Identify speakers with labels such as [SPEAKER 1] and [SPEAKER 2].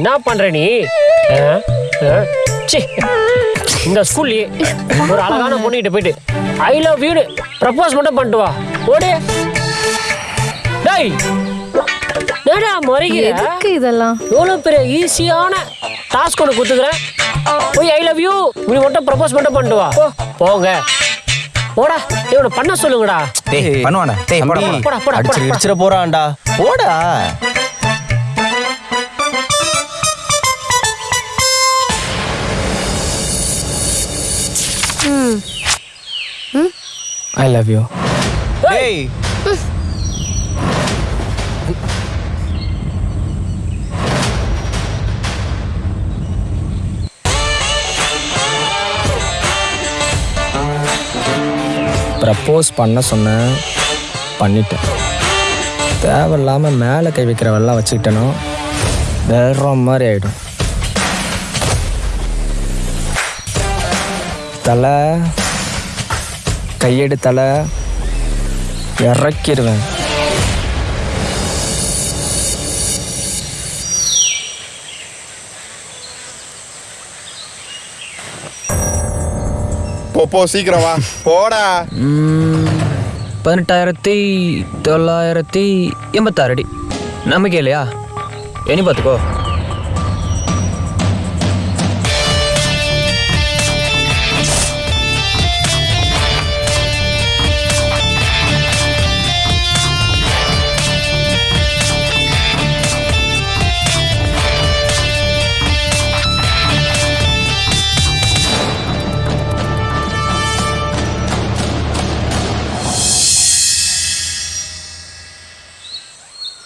[SPEAKER 1] என்ன பண்ற நீ. இந்த ஸ்கூல்லயே ஒரு அழகான பொண்ணுகிட்ட போயிட்டு ஐ லவ் யூ ப்ரப்போஸ் மட்டும் பண்ணிட்டு வா. ஓடு டேய் என்னடா முறைகிற?
[SPEAKER 2] எதுக்கு இதெல்லாம்?
[SPEAKER 1] எவ்வளோ பெரிய ஈஸியான டாஸ்க் ஒன்று கொடுத்துக்கிறேன் போய் ஐ லவ் யூ இப்படி மட்டும் ப்ரப்போஸ் மட்டும் பண்ணிட்டு வா. போ போங்க. போடா. இவனை பண்ண சொல்லுங்கடா.
[SPEAKER 3] டேய் பண்ணுவாடா டேய் போடா
[SPEAKER 1] போடா, போடா, போடா,
[SPEAKER 4] அடிச்சு
[SPEAKER 1] போடா.
[SPEAKER 4] இடிச்சிட போறான்டா. போடா. ஐ லவ் யூ
[SPEAKER 3] டேய்.
[SPEAKER 4] ப்ரப்போஸ் பண்ண சொன்னேன். பண்ணிட்டேன். தேவையில்லாமல் மேலே கை வைக்கிறவெல்லாம் வச்சுக்கிட்டேனோ. வேற மாதிரி ஆயிடும். தலை கையெடு தலை இறக்கிடுவேன்
[SPEAKER 5] போ சீக்கிரம் வா. போடா.
[SPEAKER 4] பதினெட்டாயிரத்தி தொள்ளாயிரத்தி எண்பத்தாறு அடி. நம்பிக்கை இல்லையா? எண்ணி பார்த்துக்கோ.